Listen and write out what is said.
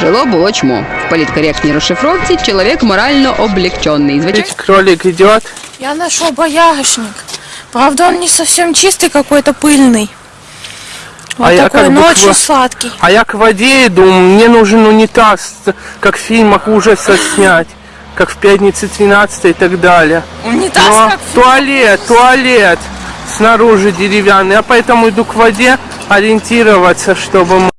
Жило було чмо. В політкоректній розшифровці чоловік морально облегчений. Звичайно. Кролик идет. Я нашел боярышник. Правда, он не совсем чистый, какой-то пыльный. Вот А я такой, как бы но к очень сладкий. А я к воде иду, мне нужен унитаз, как в фильмах ужаса снять, как в «Пятнице 13 и так далее. Унитаз Но как в- туалет, туалет снаружи деревянный, я поэтому иду к воде ориентироваться, чтобы...